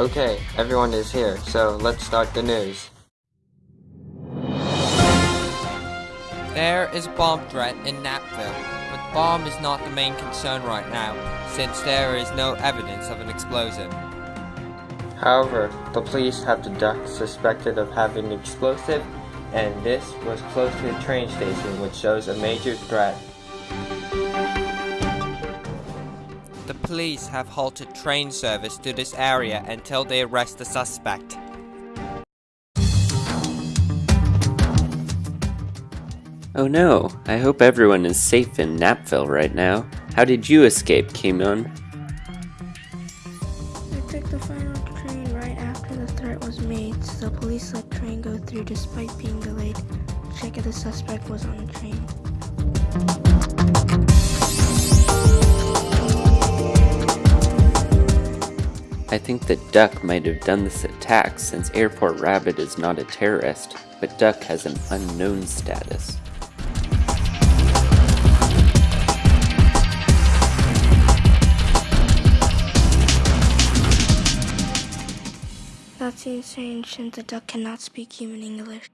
Okay, everyone is here, so let's start the news. There is a bomb threat in Napville, but bomb is not the main concern right now, since there is no evidence of an explosion. However, the police have the duck suspected of having an explosive, and this was close to a train station, which shows a major threat. The police have halted train service to this area until they arrest the suspect. Oh no, I hope everyone is safe in Napville right now. How did you escape, Kimon? I took the final train right after the threat was made, so the police let train go through despite being delayed. Check if the suspect was on the train. I think that Duck might have done this attack since Airport Rabbit is not a terrorist, but Duck has an unknown status. That seems strange since the duck cannot speak human English.